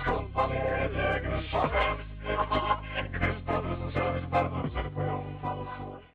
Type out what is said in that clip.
Skumpa med egen